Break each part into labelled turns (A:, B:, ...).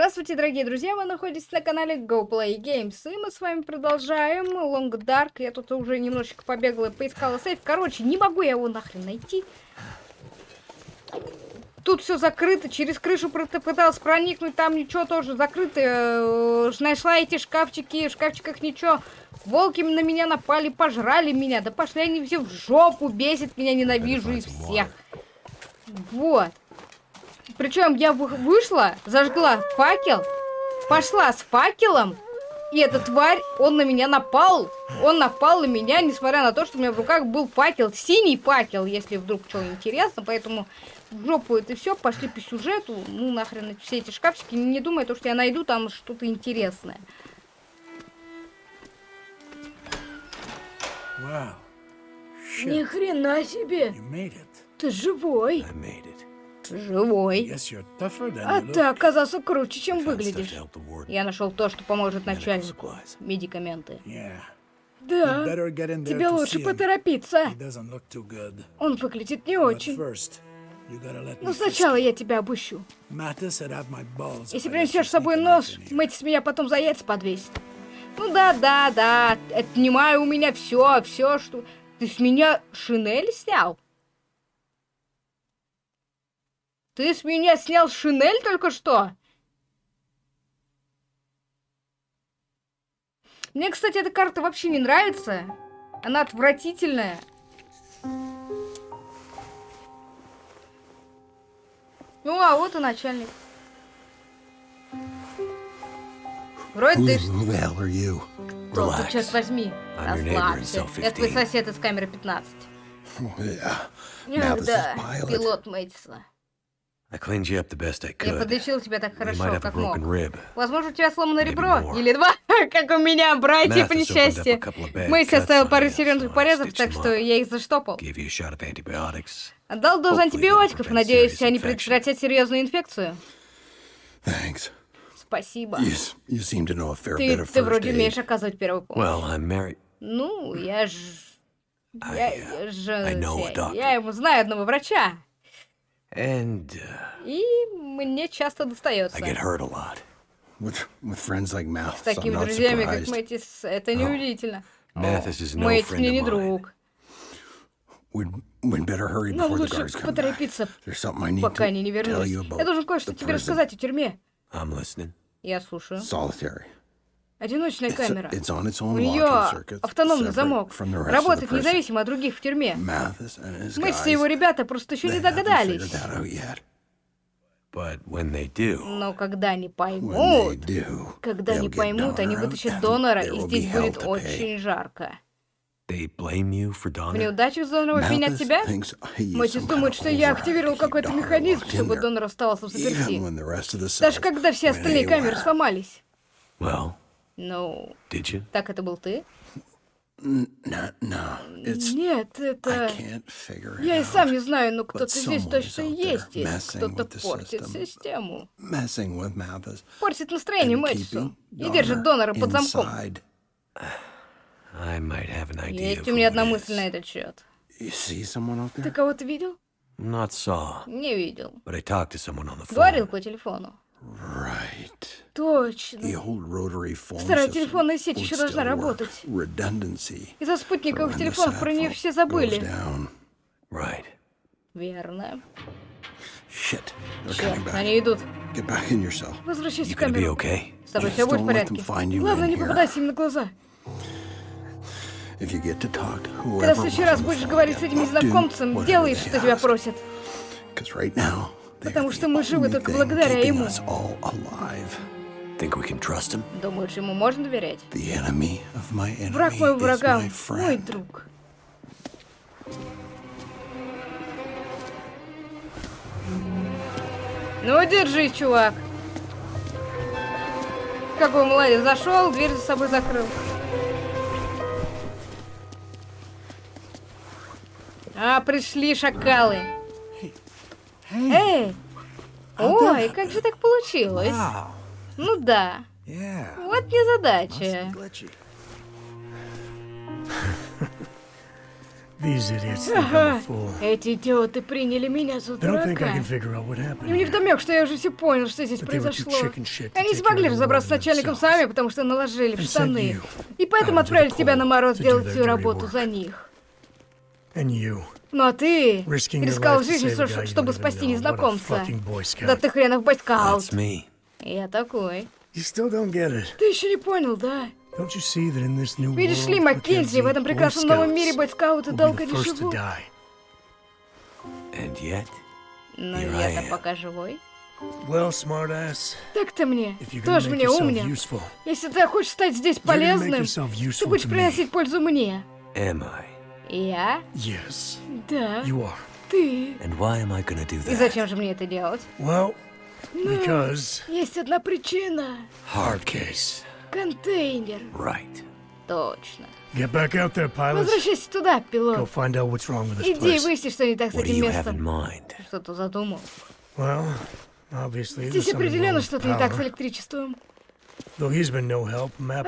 A: Здравствуйте, дорогие друзья, вы находитесь на канале GoPlay Games, и мы с вами продолжаем Long Dark. Я тут уже немножечко побегала и поискала сейф. Короче, не могу я его нахрен найти. Тут все закрыто, через крышу пыталась проникнуть, там ничего тоже закрыто. Э, нашла эти шкафчики, в шкафчиках ничего. Волки на меня напали, пожрали меня. Да пошли они все в жопу, бесит меня, ненавижу из всех. Вот. Причем я вышла, зажгла факел, пошла с факелом, и эта тварь, он на меня напал. Он напал на меня, несмотря на то, что у меня в руках был факел, синий факел, если вдруг что интересно. Поэтому в жопу это все, пошли по сюжету. Ну нахрен все эти шкафчики. Не думай, то, что я найду там что-то интересное.
B: Wow.
A: Ни хрена себе! Ты живой! Живой. А ты оказался круче, чем выглядишь. Я нашел то, что поможет начальнику. Медикаменты. Да, тебе лучше поторопиться. Он выглядит не очень. Но сначала я тебя обыщу. Если принесешь с собой нож, Мэтис меня потом за яйца подвесит. Ну да, да, да, отнимаю у меня все, все, что... Ты с меня шинель снял? Ты с меня снял шинель только что? Мне, кстати, эта карта вообще не нравится. Она отвратительная. Ну, а вот и начальник. Вроде ты... Кто ты, черт возьми? Расслабься. Это твой сосед из камеры 15. Ах, да, пилот Мэтисона. Я подлечил тебя так хорошо, как мог. Возможно, у тебя сломано ребро. Или два, как у меня, братья по несчастью. Мэйси оставил пару серьезных порезов, так что я их заштопал. Отдал дозу антибиотиков, надеюсь, они предотвратят серьезную инфекцию. Спасибо. Ты, ты вроде умеешь оказывать первую помощь. Ну, я ж... Я, я же... Я ему знаю одного врача. And, uh, И мне часто достается. I get hurt a lot. With, with friends like Mathis, С такими друзьями, как Мэтис, это неудивительно. Мэтис no мне не друг. Нам лучше поторопиться, пока они не вернулись. Я должен кое-что тебе рассказать о тюрьме. Я слушаю. Solitary. Одиночная камера. У нее автономный замок. Работает независимо от других в тюрьме. Мы все его ребята просто еще не догадались. Но когда они поймут, когда они поймут, они вытащат донора, и здесь будет очень жарко. В неудачах донора обвинят тебя? Мэтис думает, что я активировал какой-то механизм, чтобы донор оставался в заперти. Даже когда все остальные камеры сломались. Ну, так это был ты? Нет, это... Я и сам не знаю, но кто-то здесь точно есть. Кто-то портит систему. Портит настроение Мэтчу и держит донора под замком. Есть у меня одна мысль на этот счет. Ты кого-то видел? Не видел. Говорил по телефону. Right. Точно. Старая телефонная сеть еще должна работать. Из-за спутниковых телефонов про нее все забыли. Right. Верно. Черт, они идут. Возвращайся в камеру. С тобой все будет в порядке. Главное, не попадайся им на глаза. Когда в следующий раз будешь говорить с этим незнакомцем, делай, что тебя просят. Потому что мы живы только благодаря ему. Думаешь, ему можно доверять? Враг моего врага, мой друг. Ну, держись, чувак. Какой молодец. Зашел, дверь за собой закрыл. А, пришли шакалы. Эй! Ой, как же так получилось? Ну да. Вот незадача. Ага.
B: a fool.
A: Эти идиоты приняли меня за дурака.
B: can figure out what happened.
A: Им не
B: here.
A: вдомек, что я уже все понял, что здесь произошло. Они не смогли разобраться с начальником сами, потому что наложили в штаны. И поэтому отправили тебя на мороз делать всю работу за них.
B: And you,
A: Ну а ты рисковал жизнью,
B: you
A: чтобы спасти незнакомца. Да ты хренов бойскаут.
C: That's me.
A: Я такой.
B: You still don't get it.
A: Ты еще не понял, да?
B: Don't you see that in this new
A: Видишь ли,
B: world,
A: Маккензи, в этом прекрасном новом мире бойскауты долго
B: the
A: не
B: first to
A: живут.
B: die.
C: And yet,
A: Но
C: Here I
A: я-то
C: am.
A: пока живой.
B: Well, smartass,
A: Так-то мне.
B: if you're gonna
A: Тоже
B: make
A: мне
B: useful,
A: Если ты хочешь стать здесь полезным,
B: yourself
A: ты
B: useful
A: будешь приносить пользу мне.
C: am I?
A: Я?
B: Yes,
A: Да.
B: you are.
A: Ты.
C: And why am I gonna do
A: И
C: that?
A: зачем же мне это делать?
B: Well, because
A: Есть одна причина.
C: Hard case.
A: Контейнер.
C: Right.
A: Точно.
B: get back out there, pilots.
A: Возвращайся туда,
B: Go
A: пилот.
B: find out what's wrong with this
A: Иди и
B: place.
A: выясни, что не так с
C: What do
A: этим
C: you have in
A: местом.
C: mind?
A: Что ты задумал?
B: Well, obviously, there's
A: Здесь
B: something wrong
A: определенно
B: with
A: что-то не так с
B: power.
A: электричеством.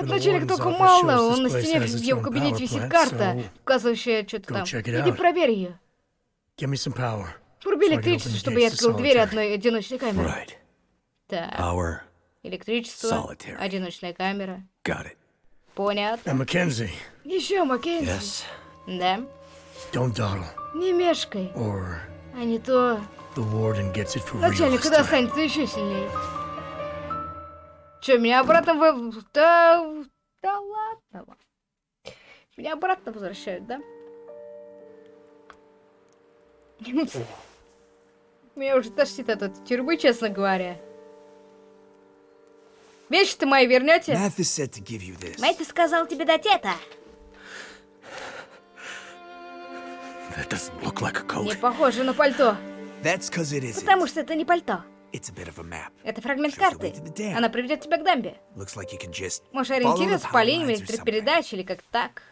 B: Warden's
A: только мало, он на стене в его кабинете висит карта, указывающая что-то там. Иди проверь ее.
B: give me some power.
A: Вруби
B: So I can
A: электричество, чтобы я открыл дверь одной одиночной камеры. Так, электричество, одиночная камера. Понятно.
B: Mackenzie,
A: Еще, Маккензи. Да? Не мешкай, а не то начальник достанется еще сильнее. Че, меня обратно в... Да, да ладно. Меня обратно возвращают, да? Меня уже тошнит от этой тюрьмы, честно говоря. Вещи-то мои вернете? Мэтт сказал тебе дать это.
C: That doesn't look like a
A: Не похоже на пальто.
D: That's it.
A: Потому что это не пальто. Это фрагмент карты. Она приведет тебя к дамбе. Можешь
D: the
A: ориентироваться по линиям электропередач или как так.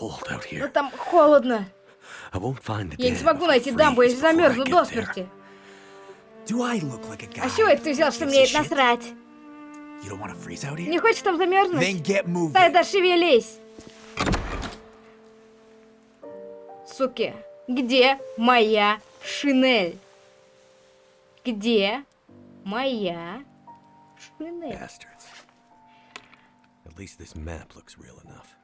A: Но
C: here.
A: там холодно. Я не смогу найти дамбу, если замерзну до смерти. А чего это ты взял, что мне это насрать? Не хочешь там замерзнуть? Тогда шевелись. Суки, где моя шинель? Где моя шинель?
C: Bastards. At least this map looks real enough.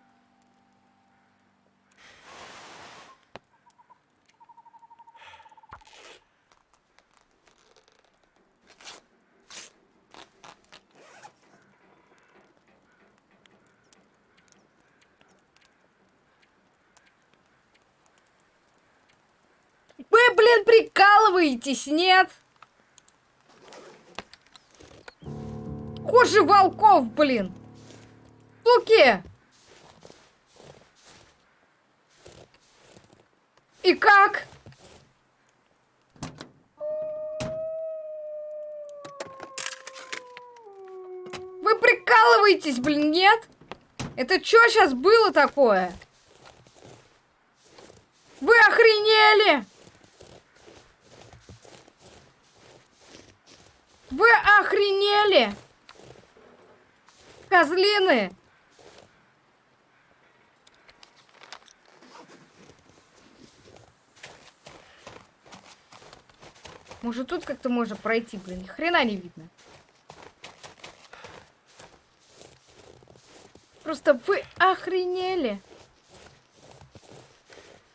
A: Вы, блин, прикалываетесь, нет? Хуже волков, блин. Суки. И как? Вы прикалываетесь, блин, нет? Это что сейчас было такое? Вы охренели? Вы охренели? Козлины! Может тут как-то можно пройти, блин, ни хрена не видно. Просто вы охренели.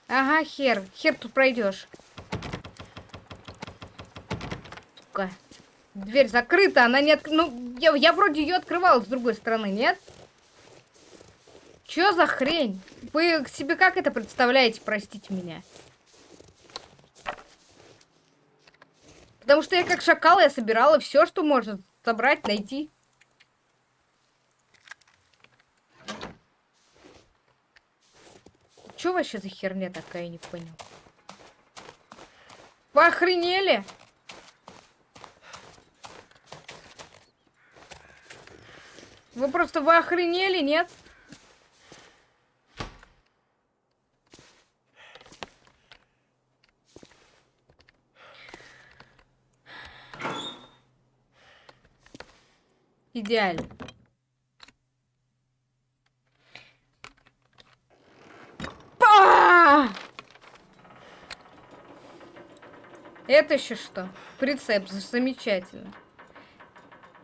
A: Ага, хер. Хер тут пройдешь. Сука. Дверь закрыта, она не от... Ну, я, я вроде ее открывала с другой стороны, нет? Чё за хрень? Вы себе как это представляете, простите меня? Потому что я как шакал, я собирала все, что можно собрать, найти. Чё вообще за херня такая, не понял. Вы Вы просто вы охренели, нет? Идеально. Па! Это еще что? Прицеп, замечательно.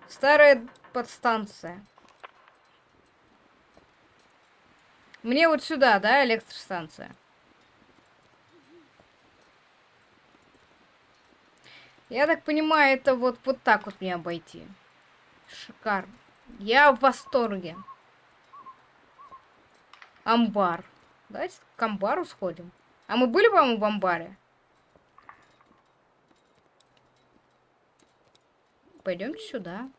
A: Старая подстанция. Мне вот сюда, да, электростанция? Я так понимаю, это вот, вот так вот мне обойти. Шикарно. Я в восторге. Амбар. Давайте к амбару сходим. А мы были, по-моему, в амбаре? Пойдемте сюда.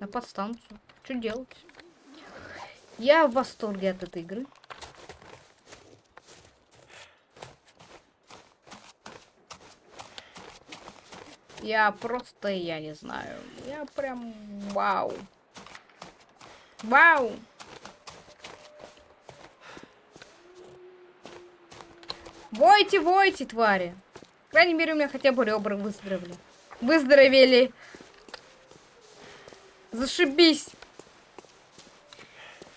A: На подстанцию. Что делать? Я в восторге от этой игры. Я просто, я не знаю. Я прям вау. Вау. Войте, войте, твари. По крайней мере, у меня хотя бы ребра выздоровели. Выздоровели. Зашибись.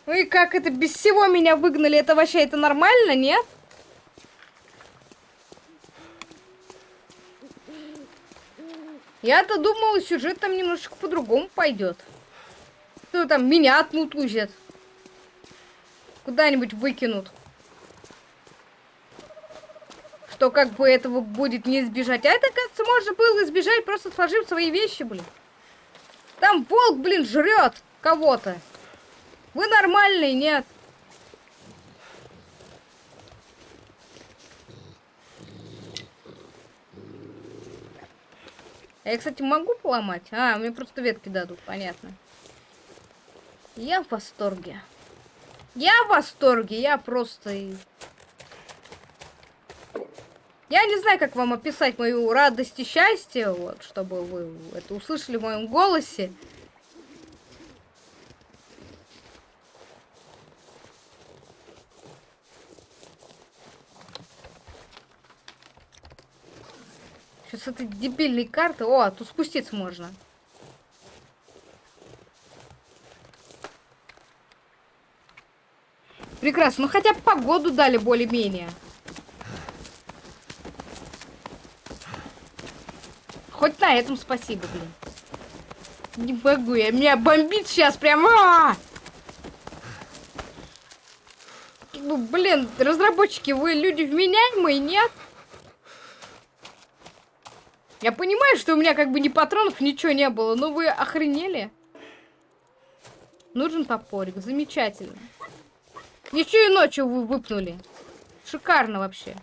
A: Ну и как это без всего меня выгнали? Это вообще, это нормально, нет? Я-то думала, сюжет там немножечко по-другому пойдет. Что там, меня отмутузят. Куда-нибудь выкинут. Что как бы этого будет не избежать. А это, кажется, можно было избежать, просто сложив свои вещи, блин. Там волк, блин, жрет кого-то. Вы нормальный, нет? Я, кстати, могу поломать? А, мне просто ветки дадут, понятно. Я в восторге. Я в восторге, я просто... Я не знаю, как вам описать мою радость и счастье, вот, чтобы вы это услышали в моем голосе. С этой дебильной карты. О, тут спуститься можно. Прекрасно. Ну хотя бы погоду дали более-менее. Хоть на этом спасибо, блин. Не могу я. Меня бомбит сейчас прям. А -а -а! Ну, блин, разработчики, вы люди вменяемые, нет? Я понимаю, что у меня как бы ни патронов, ничего не было, но вы охренели? Нужен топорик, замечательно. Еще и ночью вы выпнули. Шикарно вообще.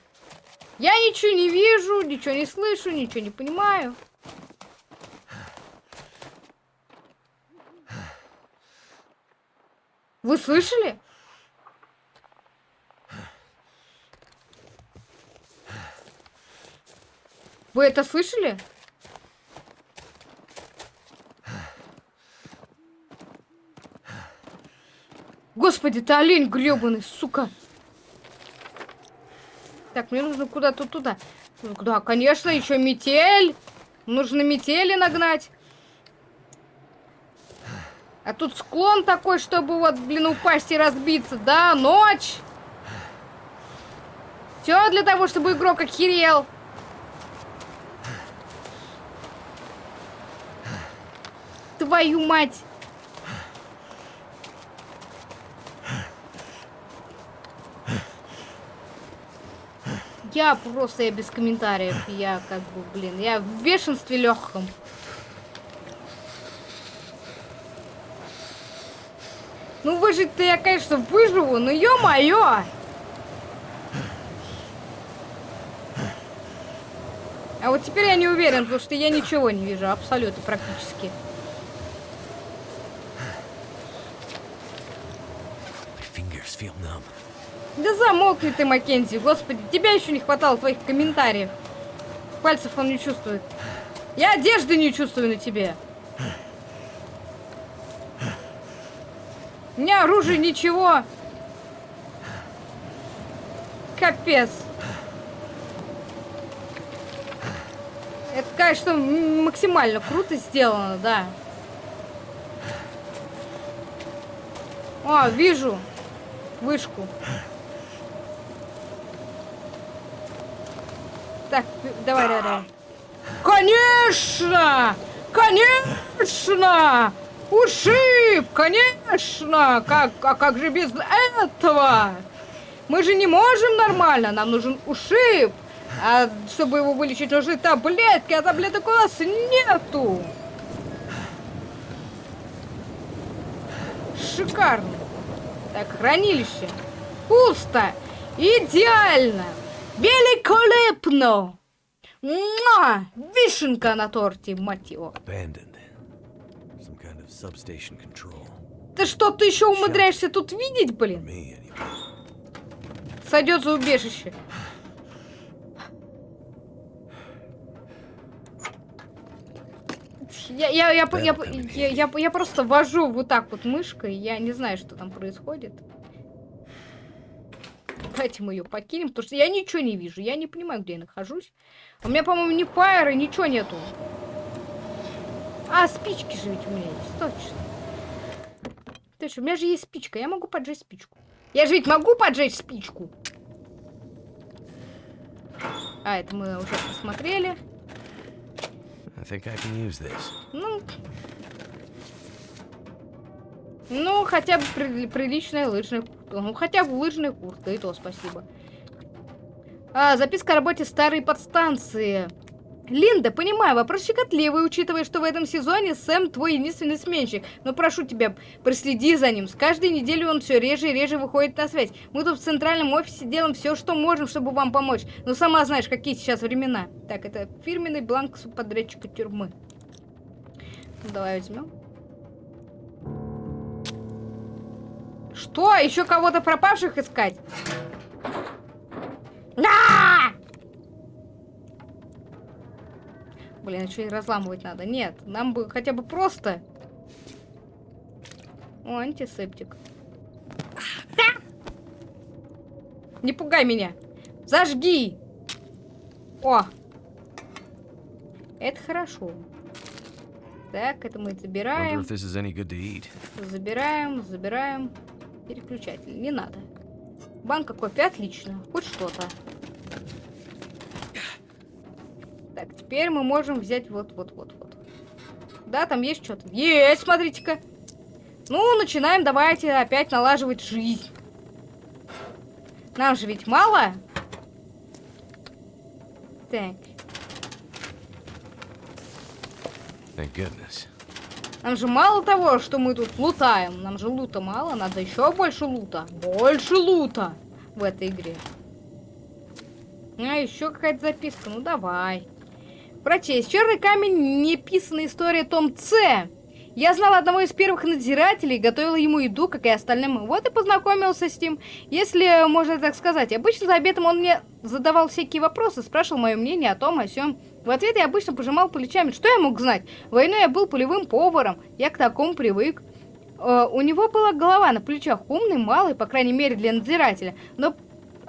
A: Я ничего не вижу, ничего не слышу, ничего не понимаю. Вы слышали? Вы это слышали? Господи, ты олень гребаный, сука. Так, мне нужно куда-то туда. Да, конечно, еще метель. Нужно метели нагнать. А тут склон такой, чтобы вот, блин, упасть и разбиться. Да, ночь. Все для того, чтобы игрок охерел. Твою мать! Я просто, я без комментариев. Я как бы, блин, я в бешенстве легком. Ну выжить-то я, конечно, выживу, но ё-моё! А вот теперь я не уверен, потому что я ничего не вижу, абсолютно, практически. Да замолкни ты, Маккензи, господи, тебя еще не хватало твоих комментариев. Пальцев он не чувствует. Я одежды не чувствую на тебе. У меня оружие ничего. Капец. Это, конечно, максимально круто сделано, да. О, вижу вышку. Так, давай, давай, давай. Конечно! Конечно! Ушиб! Конечно! Как, а как же без этого? Мы же не можем нормально, нам нужен ушиб. А чтобы его вылечить, нужны таблетки, а таблеток у нас нету. Шикарно. Так, хранилище. Пусто. Идеально. Великолепно. Муа! Вишенка на торте, мать его. Ты что, ты еще умудряешься тут видеть, блин? Сойдет за убежище. Я, я, я, я, я, я, я, я просто вожу вот так вот мышкой, я не знаю, что там происходит. Давайте мы ее покинем, потому что я ничего не вижу, я не понимаю, где я нахожусь. У меня, по-моему, ни фаера, ничего нету. А, спички же ведь у меня есть, точно. Точно, у меня же есть спичка, я могу поджечь спичку. Я же ведь могу поджечь спичку. А, это мы уже посмотрели.
C: I think I can use this.
A: Ну, ну хотя бы при- лыжная куртка. Ну, хотя бы лыжная куртка, и то спасибо. А, записка о работе старой подстанции. Линда, понимаю, вопрос щекотливый, учитывая, что в этом сезоне Сэм твой единственный сменщик. Но прошу тебя, проследи за ним. С каждой неделей он все реже и реже выходит на связь. Мы тут в центральном офисе делаем все, что можем, чтобы вам помочь. Но сама знаешь, какие сейчас времена. Так, это фирменный бланк субподрядчика тюрьмы. Ну, давай возьмем. Что? Еще кого-то пропавших искать? А! Блин, еще и разламывать надо. Нет, нам бы хотя бы просто... О, антисептик. Не пугай меня. Зажги. О. Это хорошо. Так, это мы забираем. Забираем, забираем. Переключатель. Не надо. Банка кофе, отлично. Хоть что-то. Так, теперь мы можем взять вот-вот-вот-вот. Да, там есть что-то. Есть, смотрите-ка. Ну, начинаем, давайте опять налаживать жизнь. Нам же ведь мало. Так,
C: Thank goodness.
A: нам же мало того, что мы тут лутаем. Нам же лута мало, надо еще больше лута. Больше лута в этой игре. А, еще какая-то записка. Ну, давай. Прочесть. Черный камень, неписанная история, том С. Я знала одного из первых надзирателей, готовила ему еду, как и остальным. Вот и познакомился с ним, если можно так сказать. Обычно за обедом он мне задавал всякие вопросы, спрашивал мое мнение о том, о сём. В ответ я обычно пожимал плечами. Что я мог знать? Войной я был полевым поваром, я к такому привык. Э, у него была голова на плечах, умный, малый, по крайней мере, для надзирателя. Но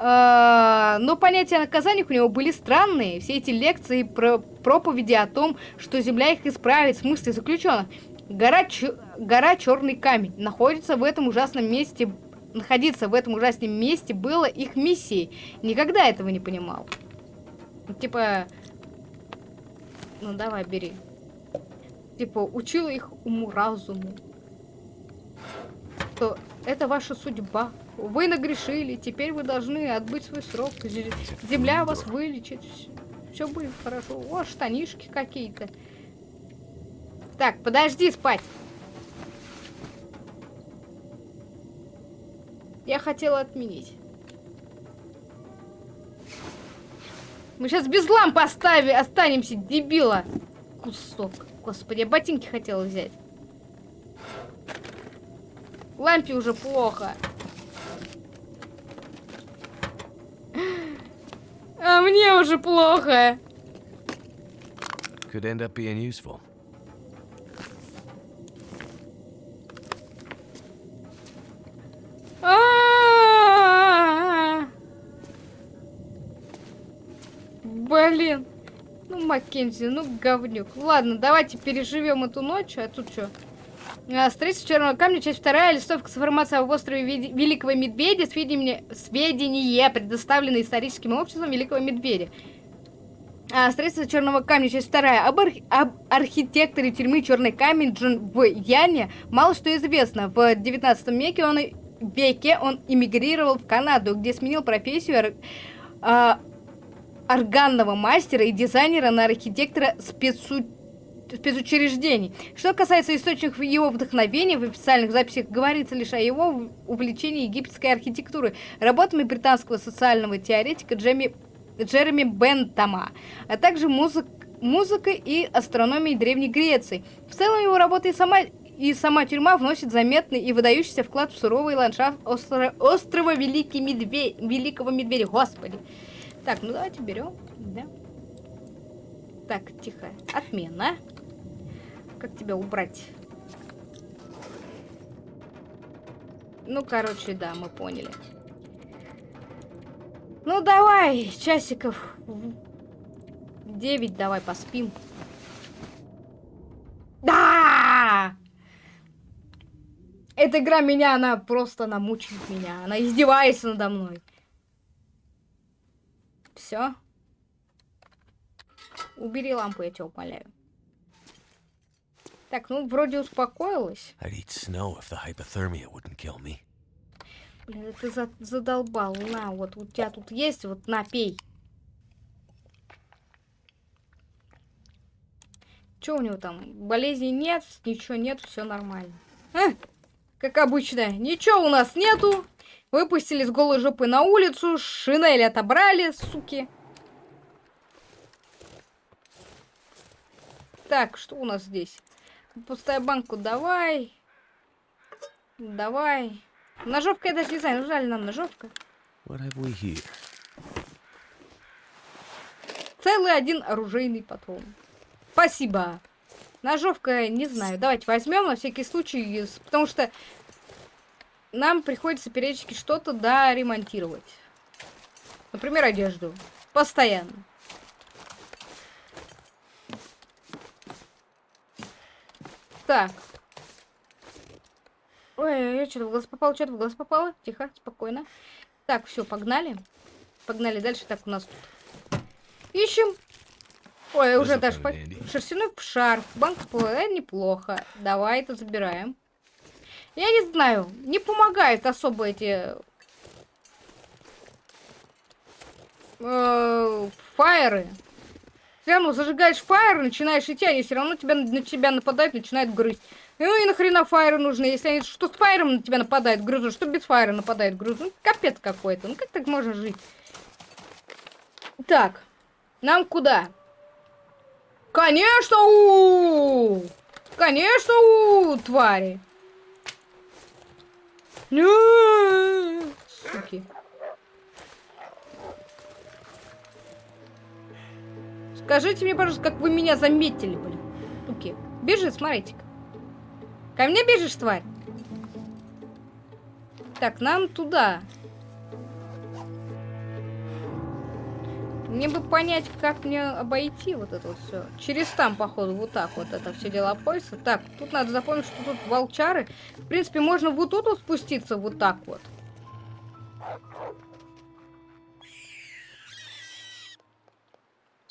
A: но понятия о наказаниях у него были странные. Все эти лекции про проповеди о том, что земля их исправит, в смысле заключенных. Гора, гора Черный Камень находится в этом ужасном месте. Находиться в этом ужасном месте было их миссией. Никогда этого не понимал. Типа... Ну давай, бери. Типа, учила их уму-разуму. Что это ваша судьба. Вы нагрешили, теперь вы должны отбыть свой срок. Зе- Земля вас вылечит. Все будет хорошо. О, штанишки какие-то. Так, подожди спать. Я хотела отменить. Мы сейчас без лампы остави, останемся, дебила. Кусок. Господи, я ботинки хотела взять. Лампе уже плохо. А мне уже плохо.
C: Could end up being useful.
A: А-а-а. Блин. Ну, Маккензи, ну, говнюк. Ладно, давайте переживем эту ночь. А тут что? Строительство Черного камня, часть вторая, листовка с информацией об острове Великого Медведя, сведения, сведения, предоставленные историческим обществом Великого Медведя. А, строительство черного камня, часть вторая. Об, арх- об архитекторе тюрьмы Черный камень Джон в Яне мало что известно. В 19 веке он, веке он эмигрировал в Канаду, где сменил профессию ор- а, органного мастера и дизайнера на архитектора спецу- спецучреждений. Что касается источников его вдохновения, в официальных записях говорится лишь о его увлечении египетской архитектурой, работами британского социального теоретика Джеми, Джереми Бентама, а также музык, музыкой и астрономией Древней Греции. В целом его работа и сама, и сама тюрьма вносит заметный и выдающийся вклад в суровый ландшафт остро- острова Великий Медведь, Великого Медведя. Господи. Так, ну давайте берем. Да. Так, тихо. Отмена. Как тебя убрать? Ну, короче, да, мы поняли. Ну, давай, часиков 9 давай поспим. Да! Эта игра меня, она просто, она мучает меня. Она издевается надо мной. Все. Убери лампу, я тебя умоляю. Так, ну, вроде успокоилась.
C: I'd eat snow if the hypothermia wouldn't kill me.
A: Блин, ты за- задолбал. На, вот у тебя тут есть, вот напей. Че у него там? Болезней нет, ничего нет, все нормально. А, как обычно, ничего у нас нету. Выпустили с голой жопы на улицу, шинель отобрали, суки. Так, что у нас здесь? Пустая банку давай. Давай. Ножовка я даже не знаю, нужна ли нам ножовка. Целый один оружейный патрон. Спасибо. Ножовка, не знаю. Давайте возьмем на всякий случай, потому что нам приходится периодически что-то да ремонтировать. Например, одежду. Постоянно. Так. Ой, я что-то в глаз попало, что-то в глаз попало. Тихо, спокойно. Так, все, погнали. Погнали дальше. Так, у нас тут Ищем. Ой, уже даже по... шерстяной шарф. Банк с. Э, неплохо. Давай это забираем. Я не знаю, не помогает особо эти э, фаеры. Все равно зажигаешь фаер, начинаешь идти, они все равно тебя, на тебя нападают, начинают грызть. Ну и нахрена фаеры нужны, если они что с фаером на тебя нападают, грызут, что без фаера нападают, грызут. Ну, капец какой-то. Ну как так можно жить? Так, нам куда? Конечно, у Конечно, у твари. Не, Суки. Скажите мне, пожалуйста, как вы меня заметили, блин. Суки. Бежит, смотрите-ка. Ко мне бежишь, тварь? Так, нам туда. Мне бы понять, как мне обойти вот это вот все. Через там, походу, вот так вот это все дело обходится. Так, тут надо запомнить, что тут волчары. В принципе, можно вот тут вот спуститься вот так вот.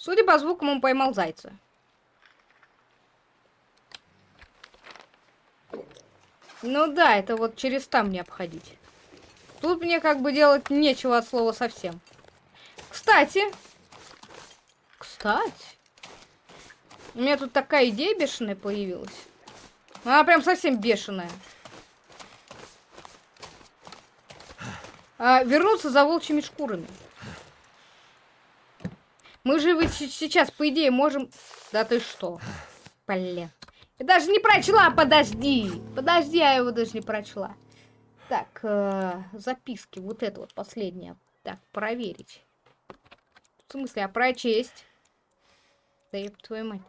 A: Судя по звукам, он поймал зайца. Ну да, это вот через там мне обходить. Тут мне как бы делать нечего от слова совсем. Кстати. Кстати. У меня тут такая идея бешеная появилась. Она прям совсем бешеная. А, вернуться за волчьими шкурами. Мы же се- сейчас, по идее, можем... Да ты что? Блин. Я даже не прочла, подожди. Подожди, я его даже не прочла. Так, э, записки. Вот это вот последнее. Так, проверить. В смысле, а прочесть? Да ёб твою мать.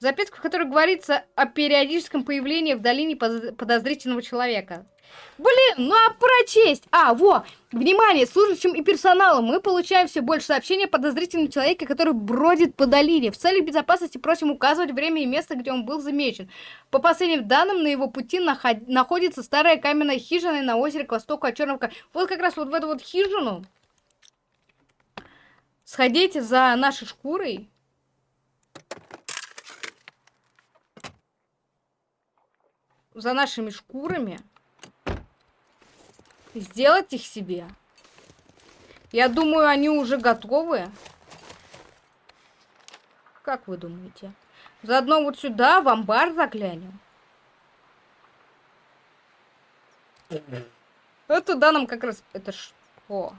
A: Записка, в которой говорится о периодическом появлении в долине подозрительного человека. Блин, ну а прочесть? А, во! Внимание, служащим и персоналом мы получаем все больше сообщений о подозрительном человеке, который бродит по долине. В целях безопасности просим указывать время и место, где он был замечен. По последним данным, на его пути наход- находится старая каменная хижина на озере к востоку от Черного Вот как раз вот в эту вот хижину сходите за нашей шкурой. За нашими шкурами. Сделать их себе. Я думаю, они уже готовы. Как вы думаете? Заодно вот сюда, в амбар заглянем. Вот туда нам как раз... Это что?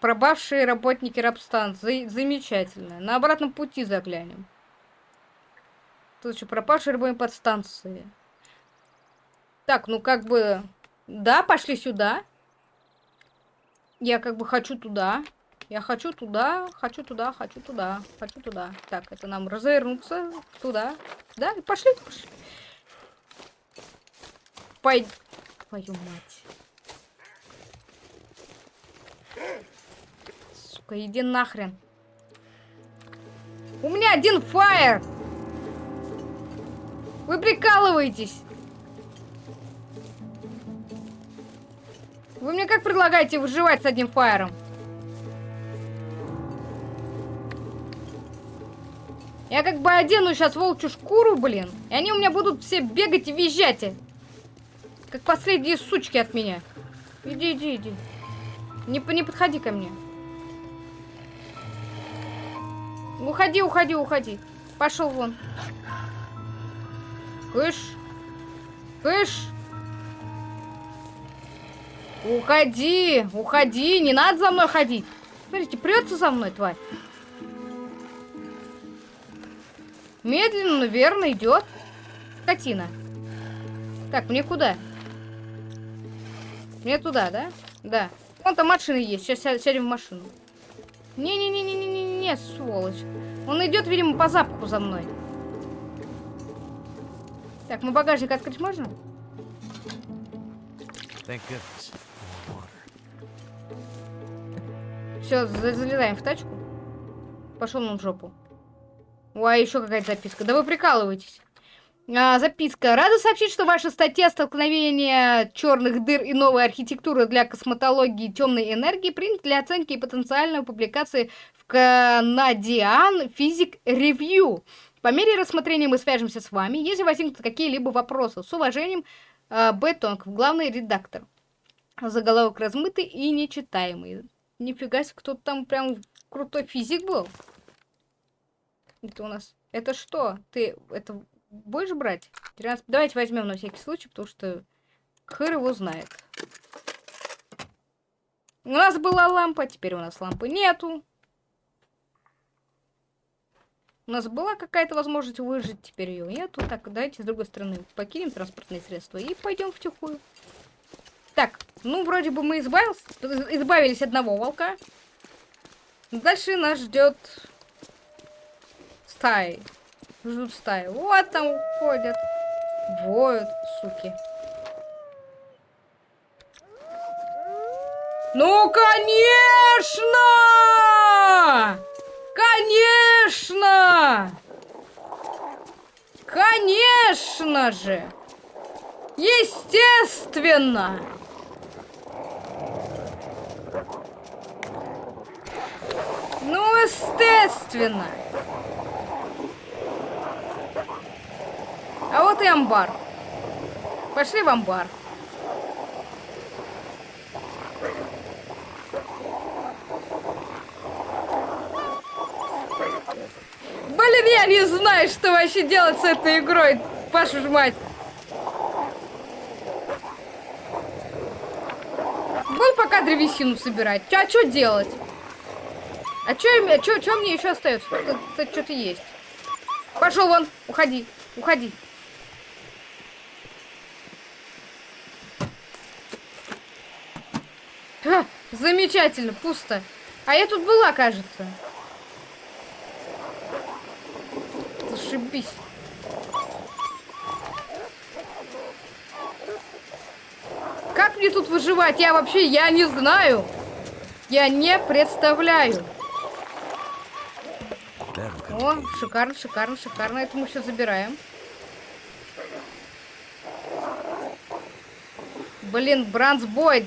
A: Пробавшие работники рабстанции. Замечательно. На обратном пути заглянем. Тут еще пропавшие работники подстанции. Так, ну как бы... Да, пошли сюда. Я как бы хочу туда. Я хочу туда, хочу туда, хочу туда, хочу туда. Так, это нам развернуться туда. Да, пошли, пошли. Пой... Твою мать. Сука, иди нахрен. У меня один фаер! Вы прикалываетесь? Вы мне как предлагаете выживать с одним фаером? Я как бы одену сейчас волчью шкуру, блин. И они у меня будут все бегать и визжать. Как последние сучки от меня. Иди, иди, иди. Не, не подходи ко мне. Уходи, уходи, уходи. Пошел вон. Кыш. Кыш. Уходи, уходи, не надо за мной ходить. Смотрите, прется за мной, тварь. Медленно, но верно идет. Скотина. Так, мне куда? Мне туда, да? Да. Вон там машина есть. Сейчас сядем в машину. Не-не-не-не-не-не-не, сволочь. Он идет, видимо, по запаху за мной. Так, мы багажник открыть можно? Все, залезаем в тачку. Пошел нам в жопу. Ой, еще какая-то записка. Да вы прикалываетесь. А, записка. Рада сообщить, что ваша статья «Столкновение черных дыр и новой архитектуры для косметологии темной энергии» принята для оценки и потенциальной публикации в Canadian Physics Review. По мере рассмотрения мы свяжемся с вами, если возникнут какие-либо вопросы. С уважением, э, Бетонг, главный редактор. Заголовок размытый и нечитаемый. Нифига себе, кто-то там прям крутой физик был. Это у нас... Это что? Ты это будешь брать? 13... Давайте возьмем на всякий случай, потому что хыр его знает. У нас была лампа, теперь у нас лампы нету. У нас была какая-то возможность выжить, теперь ее нету. Так, давайте с другой стороны покинем транспортные средства и пойдем в тихую. Так, ну вроде бы мы избавились, избавились одного волка. Дальше нас ждет стаи. Ждут стаи. Вот там ходят. Воют, суки. Ну, конечно! Конечно! Конечно же! Естественно! Ну, естественно! А вот и амбар. Пошли в амбар. Блин, я не знаю, что вообще делать с этой игрой. Пашу ж мать. Буду пока древесину собирать. А что делать? А что а чё, чё мне еще остается? Кстати, что-то есть. Пошел вон, уходи, уходи. Ха, замечательно, пусто. А я тут была, кажется. Зашибись. Как мне тут выживать? Я вообще, я не знаю. Я не представляю. О, шикарно, шикарно, шикарно. Это мы все забираем. Блин, Бранс Бойд.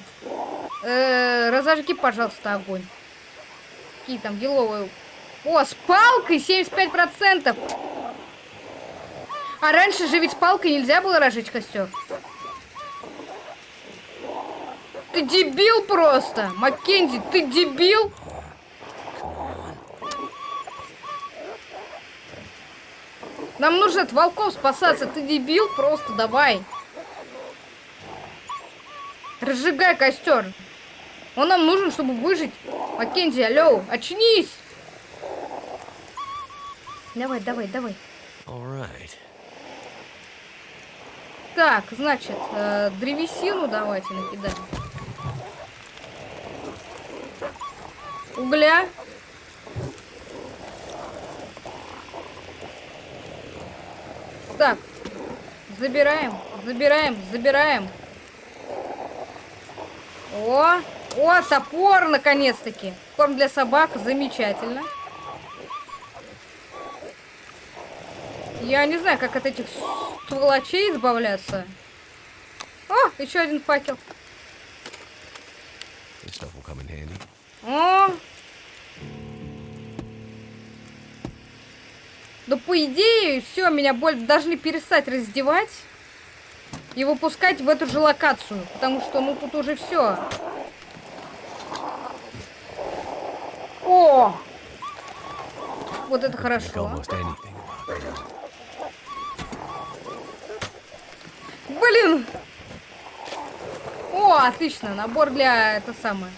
A: Э, разожги, пожалуйста, огонь. какие там еловые. О, с палкой 75%. А раньше же ведь с палкой нельзя было разжечь костер. Ты дебил просто! Маккензи, ты дебил? Нам нужно от волков спасаться. Ты дебил? Просто давай. Разжигай костер. Он нам нужен, чтобы выжить. Маккензи, алло, очнись. Давай, давай, давай.
C: Right.
A: Так, значит, э, древесину давайте накидаем. Угля. Так, забираем, забираем, забираем. О, о, топор, наконец-таки. Корм для собак, замечательно. Я не знаю, как от этих сволочей избавляться. О, еще один факел. О! Да по идее, все, меня боль должны перестать раздевать и выпускать в эту же локацию, потому что, ну, тут уже все. О! Вот это хорошо. Блин! О, отлично, набор для это самое.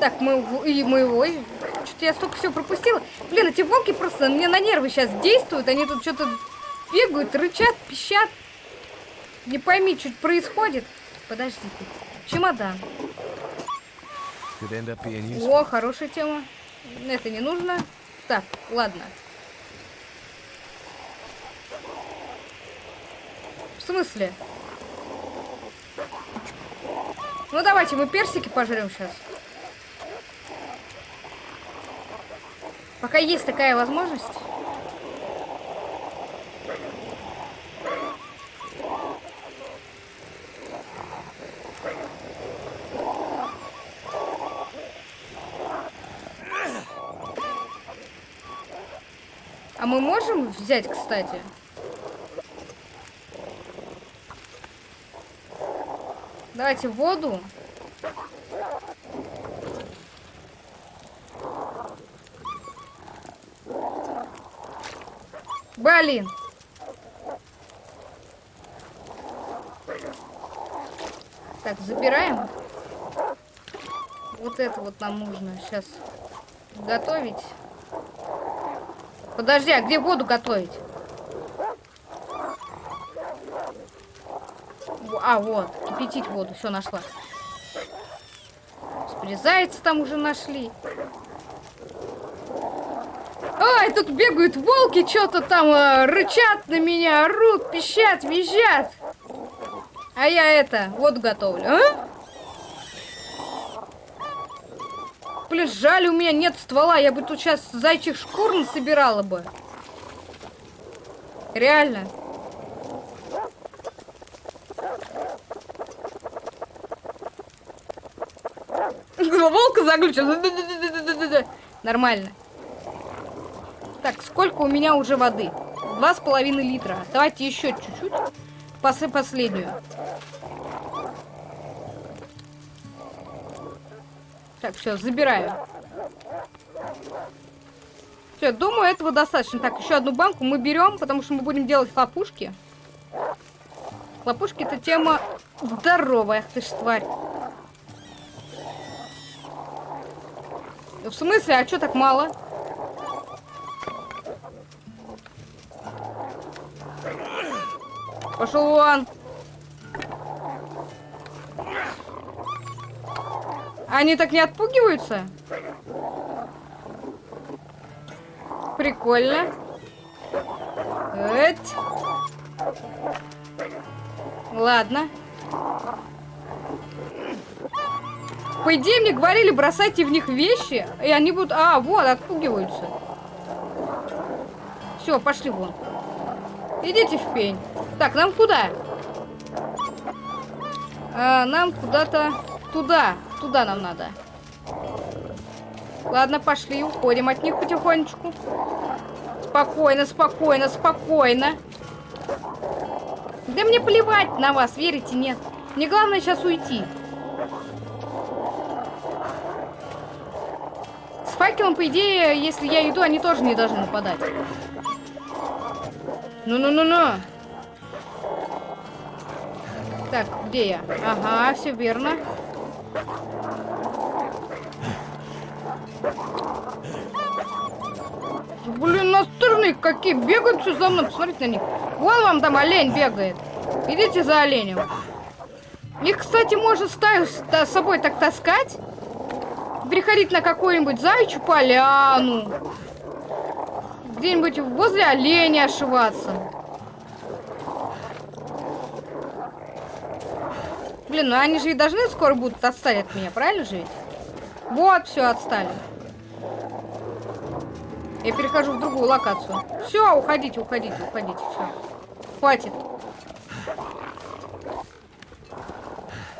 A: Так, мы и моего. Что-то я столько всего пропустила. Блин, эти волки просто мне на нервы сейчас действуют. Они тут что-то бегают, рычат, пищат. Не пойми, что происходит. Подождите. Чемодан. О, хорошая тема. Это не нужно. Так, ладно. В смысле? Ну давайте, мы персики пожрем сейчас. Пока есть такая возможность. А мы можем взять, кстати? Давайте воду. Блин. Так, забираем. Вот это вот нам нужно сейчас готовить. Подожди, а где воду готовить? А, вот, кипятить воду, все нашла. Зайца там уже нашли. Ой, тут бегают волки, что-то там э, рычат на меня, орут, пищат, визжат. А я это, воду готовлю, а? Блин, жаль, у меня нет ствола. Я бы тут сейчас зайчих шкур собирала бы. Реально. Волка заглючил. Нормально. Так, сколько у меня уже воды? Два с половиной литра. Давайте еще чуть-чуть. Пасы последнюю. Так, все, забираю. Все, думаю, этого достаточно. Так, еще одну банку мы берем, потому что мы будем делать хлопушки. Хлопушки это тема здоровая, ты ж тварь. В смысле, а что так мало? Пошел вон. Они так не отпугиваются? Прикольно. Эть. Ладно. По идее, мне говорили, бросайте в них вещи, и они будут... А, вот, отпугиваются. Все, пошли вон. Идите в пень. Так, нам куда? А, нам куда-то... Туда. Туда нам надо. Ладно, пошли, уходим от них потихонечку. Спокойно, спокойно, спокойно. Да мне плевать на вас, верите, нет. Мне главное сейчас уйти. С факелом, по идее, если я иду, они тоже не должны нападать. Ну-ну-ну-ну. Так, где я? Ага, все верно. Блин, настырные какие. Бегают все за мной. Посмотрите на них. Вон вам там олень бегает. Идите за оленем. Их, кстати, можно стаю с, собой так таскать. Приходить на какую-нибудь зайчью поляну. Где-нибудь возле оленя ошиваться. Блин, ну они же и должны скоро будут отстать от меня, правильно же ведь? Вот, все, отстали. Я перехожу в другую локацию. Все, уходите, уходите, уходите, все. Хватит.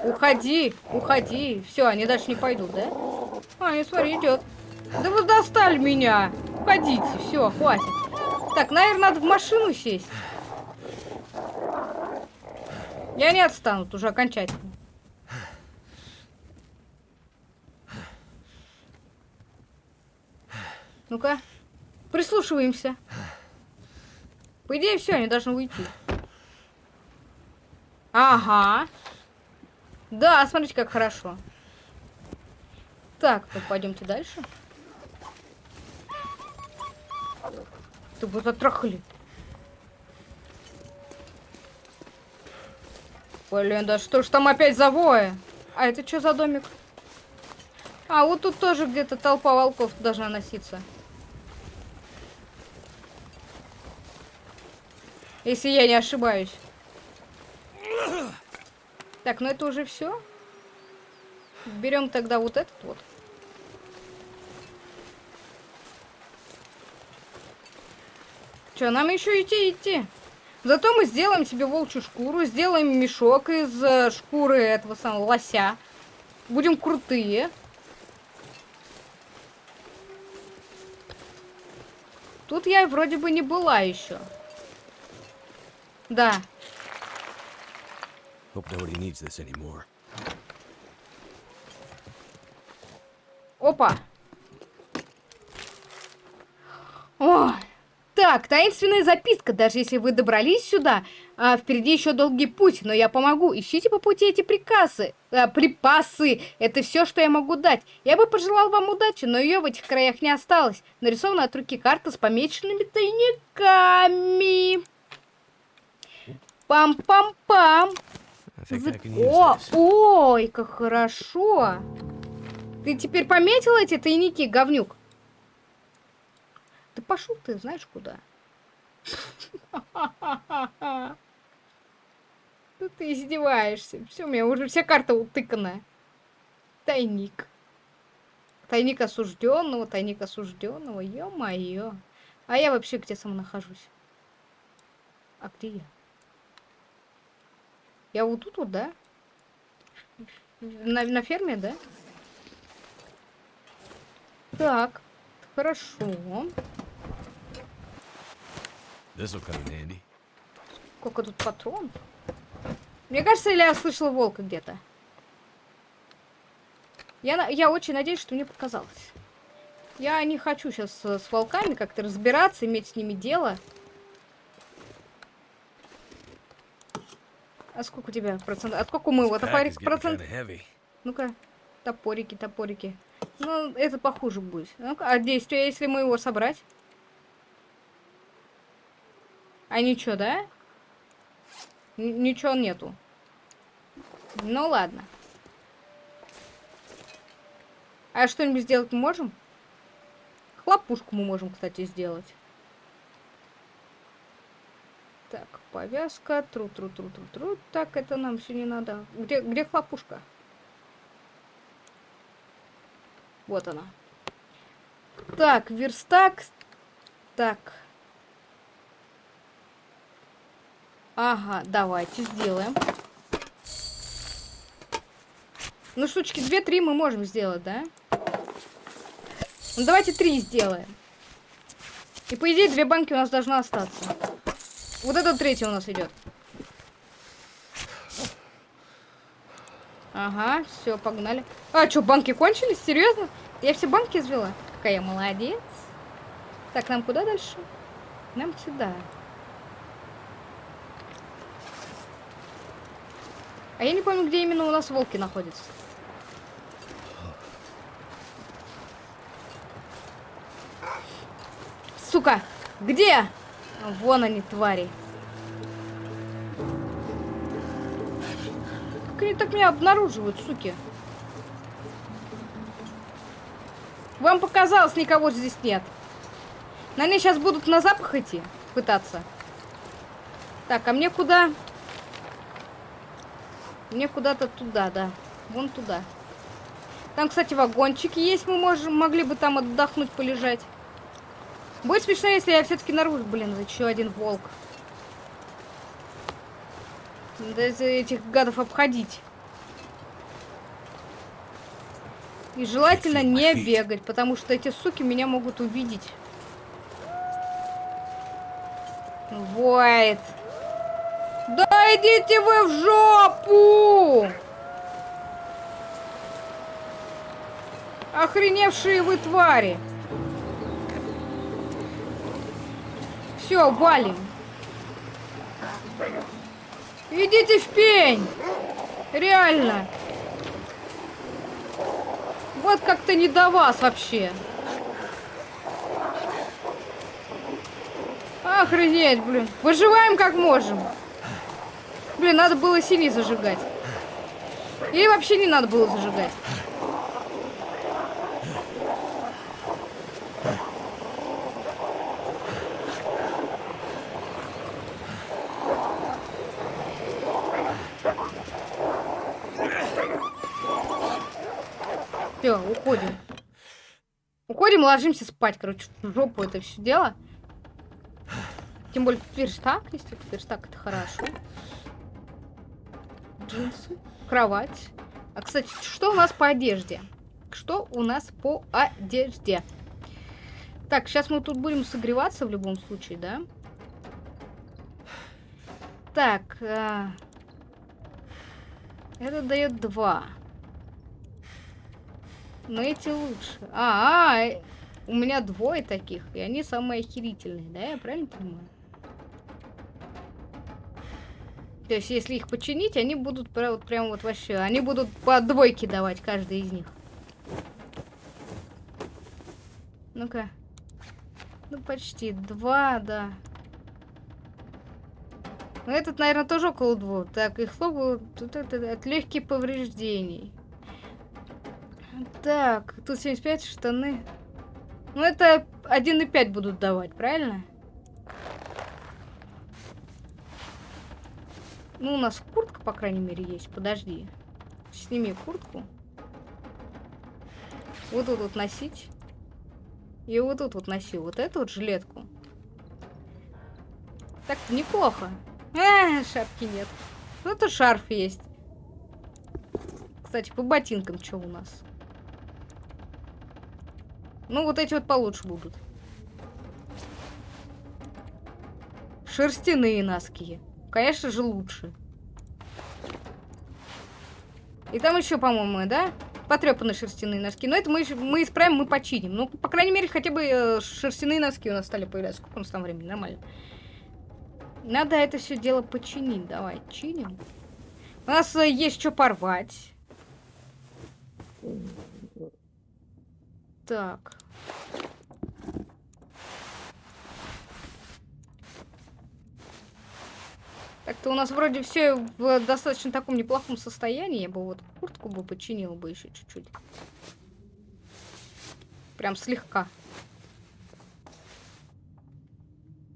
A: Уходи, уходи. Все, они дальше не пойдут, да? А, не смотри, идет. Да вы достали меня. Уходите, все, хватит. Так, наверное, надо в машину сесть. Я не отстану уже окончательно. Ну-ка, прислушиваемся. По идее, все, они должны уйти. Ага. Да, смотрите, как хорошо. Так, пойдемте дальше. Ты вот отрахали. Блин, да что ж там опять завоя? А это что за домик? А, вот тут тоже где-то толпа волков должна носиться. Если я не ошибаюсь. Так, ну это уже все. Берем тогда вот этот вот. Че, нам еще идти, идти. Зато мы сделаем себе волчью шкуру, сделаем мешок из э, шкуры этого самого лося. Будем крутые. Тут я вроде бы не была еще. Да. Опа. О, так, таинственная записка. Даже если вы добрались сюда, а, впереди еще долгий путь, но я помогу. Ищите по пути эти приказы. А, припасы. Это все, что я могу дать. Я бы пожелал вам удачи, но ее в этих краях не осталось. Нарисована от руки карта с помеченными тайниками. Пам-пам-пам. О, ой, как хорошо. Ты теперь пометил эти тайники, говнюк? Пошел ты, знаешь куда? Да ты издеваешься. Все, у меня уже вся карта утыканная. Тайник. Тайник осужденного, тайник осужденного. Ё-моё. А я вообще где сам нахожусь? А где я? Я вот тут вот, да? На, на ферме, да? Так, хорошо.
C: This will come in handy.
A: Сколько тут патронов? Мне кажется, или я слышала волка где-то. Я, я очень надеюсь, что мне показалось. Я не хочу сейчас с волками как-то разбираться, иметь с ними дело. А сколько у тебя процентов? А сколько у моего топорик
C: getting
A: процент?
C: kinda heavy.
A: Ну-ка, топорики, топорики. Ну, это похуже будет. Ну-ка, а действие, если мы его собрать? А ничего, да? Н- ничего нету. Ну ладно. А что-нибудь сделать мы можем? Хлопушку мы можем, кстати, сделать. Так, повязка, тру-тру-тру-тру-тру. Так, это нам все не надо. Где, где хлопушка? Вот она. Так, верстак. Так. Ага, давайте сделаем. Ну, штучки 2-3 мы можем сделать, да? Ну, давайте три сделаем. И по идее две банки у нас должна остаться. Вот это третий у нас идет. Ага, все, погнали. А, что, банки кончились? Серьезно? Я все банки извела? Какая молодец. Так, нам куда дальше? Нам сюда. А я не помню, где именно у нас волки находятся. Сука! Где? Вон они, твари. Как они так меня обнаруживают, суки? Вам показалось, никого здесь нет. На они сейчас будут на запах идти, пытаться. Так, а мне куда? Мне куда-то туда, да. Вон туда. Там, кстати, вагончики есть. Мы можем, могли бы там отдохнуть, полежать. Будет смешно, если я все-таки наружу. Блин, еще один волк. Надо этих гадов обходить. И желательно не бегать, потому что эти суки меня могут увидеть. Войт. Идите вы в жопу! Охреневшие вы твари. Все, валим. Идите в пень. Реально. Вот как-то не до вас вообще. Охренеть, блин. Выживаем как можем. Блин, надо было синий зажигать. Или вообще не надо было зажигать. Все, уходим. Уходим, ложимся спать, короче, в жопу это все дело. Тем более верстак тут верстак это хорошо. Джинсы, кровать. А, кстати, что у нас по одежде? Что у нас по одежде? Так, сейчас мы тут будем согреваться в любом случае, да? Так, а... это дает два. Но эти лучше. А, -а, -а у меня двое таких, и они самые охерительные, да? Я правильно понимаю? То есть, если их починить, они будут прям вот, прям вот вообще... Они будут по двойке давать, каждый из них. Ну-ка. Ну, почти. Два, да. Ну, этот, наверное, тоже около двух. Так, их слово тут это от легких повреждений. Так, тут 75 штаны. Ну, это 1,5 будут давать, правильно? Ну, у нас куртка, по крайней мере, есть. Подожди. Сними куртку. Вот тут вот носить. И вот тут вот носи вот эту вот жилетку. так неплохо. А, шапки нет. Ну, это шарф есть. Кстати, по ботинкам что у нас? Ну, вот эти вот получше будут. Шерстяные носки. Конечно же, лучше. И там еще, по-моему, да? Потрепанные шерстяные носки. Но это мы, мы исправим, мы починим. Ну, по крайней мере, хотя бы э, шерстяные носки у нас стали появляться. Сколько у нас там времени? Нормально. Надо это все дело починить. Давай, чиним. У нас э, есть что порвать. Так. Так-то у нас вроде все в достаточно таком неплохом состоянии. Я бы вот куртку бы починила бы еще чуть-чуть. Прям слегка.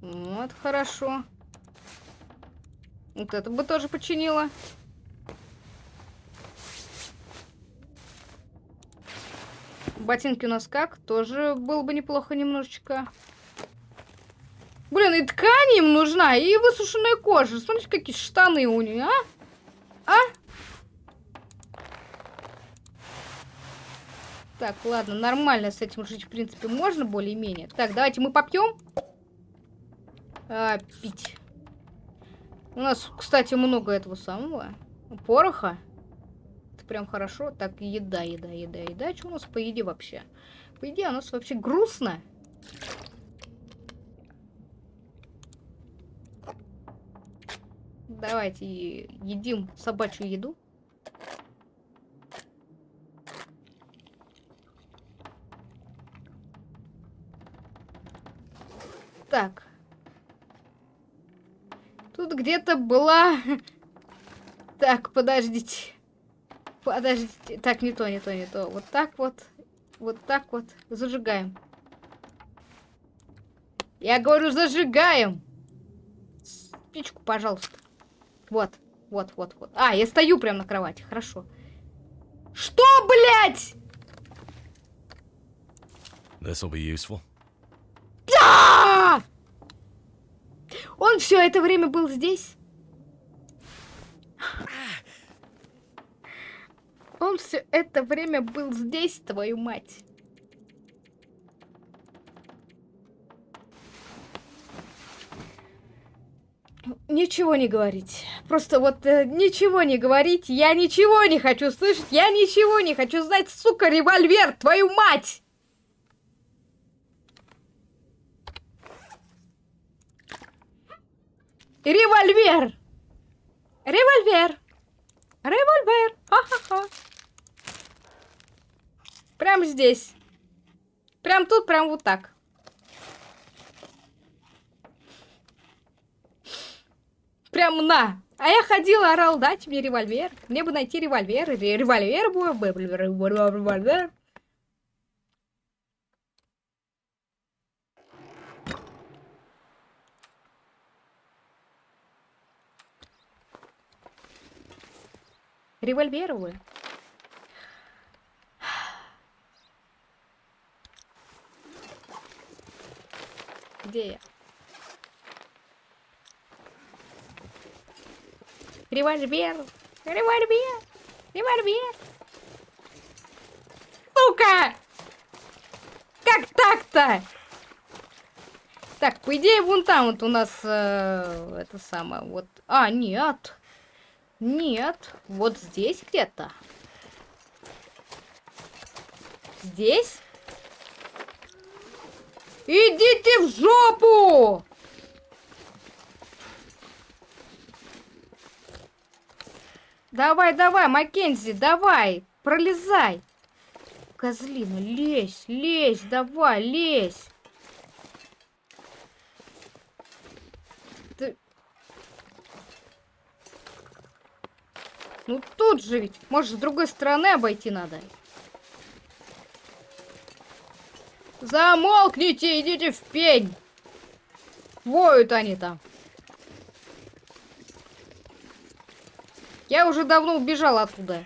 A: Вот, хорошо. Вот это бы тоже починила. Ботинки у нас как? Тоже было бы неплохо немножечко. Блин, и ткань им нужна, и высушенная кожа. Смотрите, какие штаны у нее, а? А? Так, ладно, нормально с этим жить, в принципе, можно более-менее. Так, давайте мы попьем. А, пить. У нас, кстати, много этого самого. Пороха. Это прям хорошо. Так, еда, еда, еда, еда. Что у нас по еде вообще? По еде у нас вообще грустно. Давайте едим собачью еду. Так. Тут где-то была... Так, подождите. Подождите. Так, не то, не то, не то. Вот так вот. Вот так вот. Зажигаем. Я говорю, зажигаем. Спичку, пожалуйста. Вот, вот, вот, вот. А, я стою прямо на кровати. Хорошо. Что, блядь?
C: This'll be useful.
A: Да! Он все это время был здесь? Он все это время был здесь, твою мать. Ничего не говорить. Просто вот э, ничего не говорить. Я ничего не хочу слышать. Я ничего не хочу знать. Сука, револьвер, твою мать! Револьвер! Револьвер! Револьвер! Ха-ха-ха! Прям здесь. Прям тут, прям вот так. Прям на. А я ходила, орал, дайте мне револьвер. Мне бы найти револьвер. Ре- Револьвер бы. Револьвер. Револьвер. Где я? Револьвер! Револьвер! Револьвер! Сука! Как так-то? Так, по идее, вон там вот у нас э, это самое, вот... А, нет. Нет. Вот здесь где-то. Здесь? Идите в жопу! Давай, давай, Маккензи, давай, пролезай. Козлина, лезь, лезь, давай, лезь. Ты... Ну тут же ведь, может, с другой стороны обойти надо. Замолкните, идите в пень. Воют они там. Я уже давно убежал оттуда.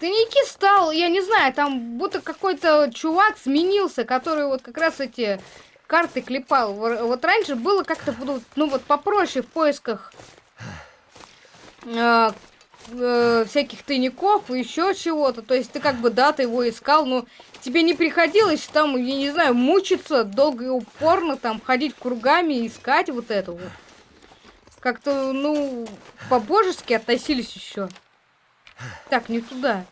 A: Тайники стал, я не знаю, там будто какой-то чувак сменился, который вот как раз эти карты клепал. Во- Вот раньше было как-то, ну вот попроще в поисках э, э, всяких тайников и еще чего-то. То есть ты как бы, да, ты его искал, но тебе не приходилось там, я не знаю, мучиться долго и упорно, там, ходить кругами, искать вот это вот. Как-то, ну, по-божески относились еще. Так, не туда.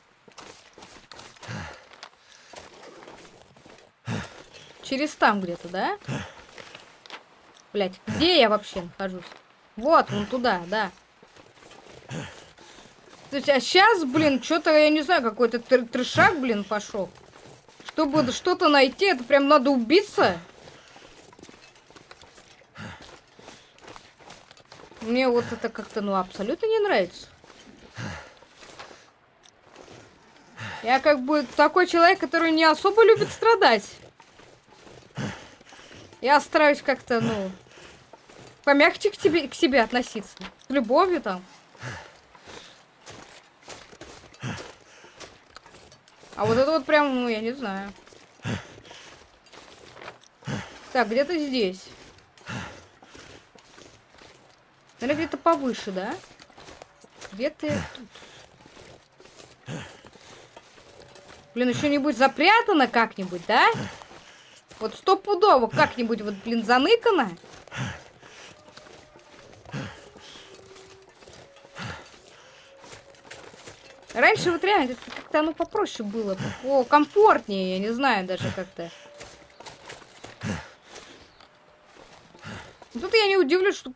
A: Через там где-то, да? Блять, где я вообще нахожусь? Вот, вон туда, да. То а сейчас, блин, что-то, я не знаю, какой-то тр- трешак, блин, пошел. Чтобы что-то найти, это прям надо убиться. Мне вот это как-то, ну, абсолютно не нравится. Я как бы такой человек, который не особо любит страдать. Я стараюсь как-то, ну, помягче к, тебе, к себе относиться. С любовью там. А вот это вот прям, ну, я не знаю. Так, где-то здесь. Наверное, где-то повыше, да? Где-то тут. Блин, еще нибудь запрятано как-нибудь, да? Вот стопудово как-нибудь вот, блин, заныкано. Раньше вот реально как-то оно попроще было. О, комфортнее, я не знаю даже как-то. Тут я не удивлюсь, что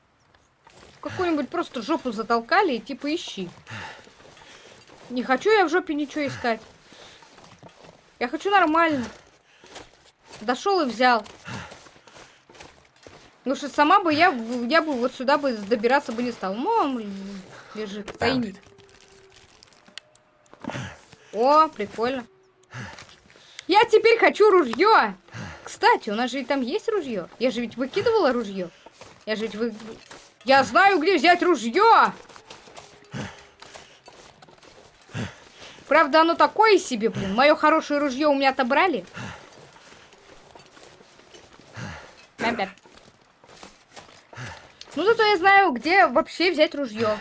A: какую-нибудь просто жопу затолкали и типа ищи. Не хочу я в жопе ничего искать. Я хочу нормально. Дошел и взял. Ну что сама бы я, я бы вот сюда бы добираться бы не стал. Мам, лежит тайник. О, прикольно. Я теперь хочу ружье. Кстати, у нас же и там есть ружье. Я же ведь выкидывала ружье. Я же ведь вы... Я знаю, где взять ружье. Правда, оно такое себе, блин. Мое хорошее ружье у меня отобрали. Бэм-бэм. Ну, зато я знаю, где вообще взять ружье.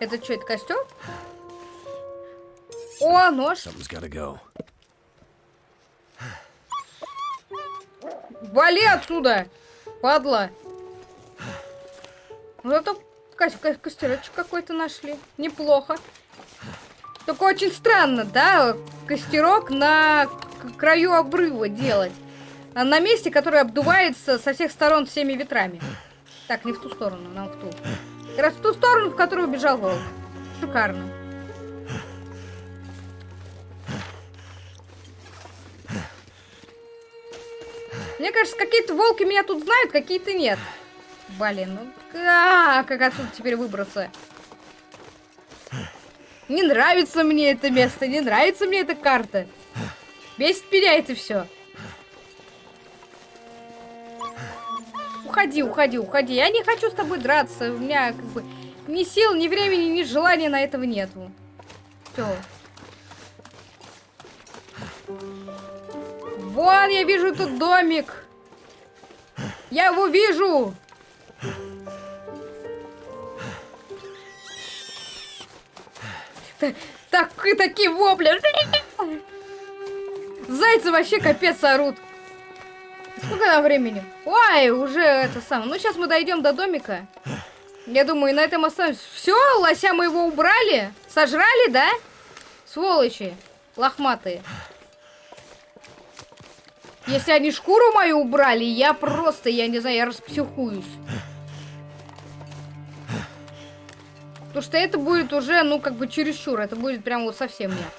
A: Это что, это костер? О, нож.
C: Go.
A: Вали отсюда, падла. Ну, зато ко ко костерочек какой-то нашли. Неплохо. Только очень странно, да, костерок на краю обрыва делать. А на месте, которое обдувается со всех сторон всеми ветрами. Так, не в ту сторону, нам в ту. Раз в ту сторону, в которую убежал волк. Шикарно. Мне кажется, какие-то волки меня тут знают, какие-то нет. Блин, ну как, как отсюда теперь выбраться? Не нравится мне это место, не нравится мне эта карта. Бесит меня это все. Уходи, уходи, уходи. Я не хочу с тобой драться. У меня как бы ни сил, ни времени, ни желания на этого нету. Все. Вон, я вижу тут домик. Я его вижу. Так, такие вопли. Зайцы вообще капец орут. Сколько там времени? Ой, уже это самое. Ну, сейчас мы дойдем до домика. Я думаю, на этом остановимся. Все, лося мы его убрали? Сожрали, да? Сволочи. Лохматые. Если они шкуру мою убрали, я просто, я не знаю, я распсихуюсь. Потому что это будет уже, ну, как бы чересчур. Это будет прям вот совсем нет.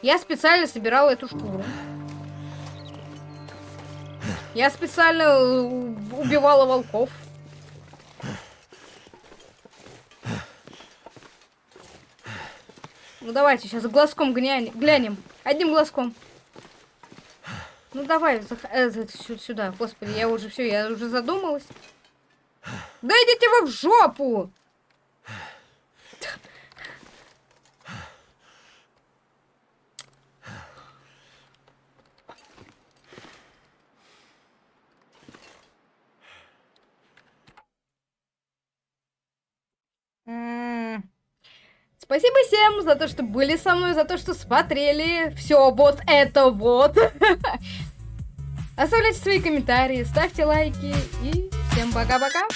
A: Я специально собирала эту шкуру. Я специально э, убивала волков. Ну давайте сейчас глазком глянем. Одним глазком. Ну давай, э, сюда. Господи, я уже все, я уже задумалась. Да идите вы в жопу! Спасибо всем за то, что были со мной, за то, что смотрели все вот это вот. Оставляйте свои комментарии, ставьте лайки и всем пока-пока.